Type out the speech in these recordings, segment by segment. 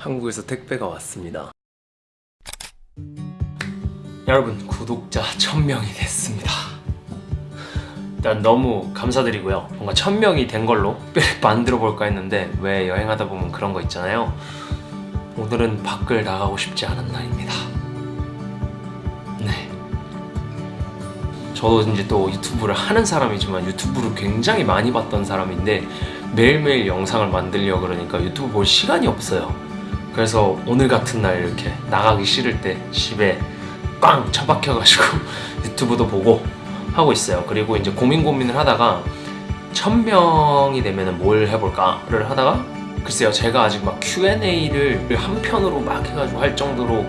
한국에서 택배가 왔습니다. 여러분 구독자 1000명이 됐습니다. 일단 너무 감사드리고요. 뭔가 1000명이 된 걸로 특별히 만들어 볼까 했는데 왜 여행하다 보면 그런 거 있잖아요. 오늘은 밖을 나가고 싶지 않은 날입니다. 네. 저도 이제 또 유튜브를 하는 사람이지만 유튜브를 굉장히 많이 봤던 사람인데 매일매일 영상을 만들려 그러니까 유튜브 볼 시간이 없어요. 그래서 오늘 같은 날 이렇게 나가기 싫을 때 집에 꽝 처박혀가지고 유튜브도 보고 하고 있어요. 그리고 이제 고민 고민을 하다가 천 명이 되면은 뭘 해볼까를 하다가 글쎄요 제가 아직 막 Q&A를 한 편으로 막 해가지고 할 정도로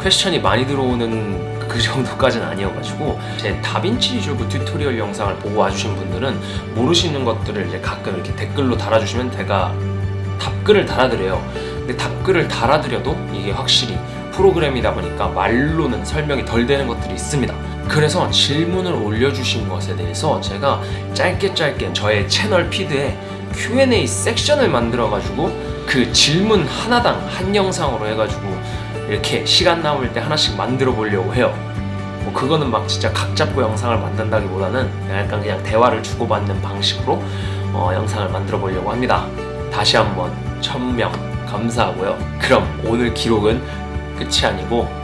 question이 많이 들어오는 그 정도까지는 아니어가지고 제 DaVinci Resolve tutorial 영상을 보고 와주신 분들은 모르시는 것들을 이제 가끔 이렇게 댓글로 달아주시면 제가 답글을 달아드려요. 근데 답글을 달아드려도 이게 확실히 프로그램이다 보니까 말로는 설명이 덜 되는 것들이 있습니다. 그래서 질문을 올려주신 것에 대해서 제가 짧게 짧게 저의 채널 피드에 Q&A 섹션을 만들어가지고 그 질문 하나당 한 영상으로 해가지고 이렇게 시간 남을 때 하나씩 만들어 보려고 해요. 뭐 그거는 막 진짜 각 잡고 영상을 만든다기보다는 약간 그냥 대화를 주고받는 방식으로 어, 영상을 만들어 보려고 합니다. 다시 한번 천명 감사하고요 그럼 오늘 기록은 끝이 아니고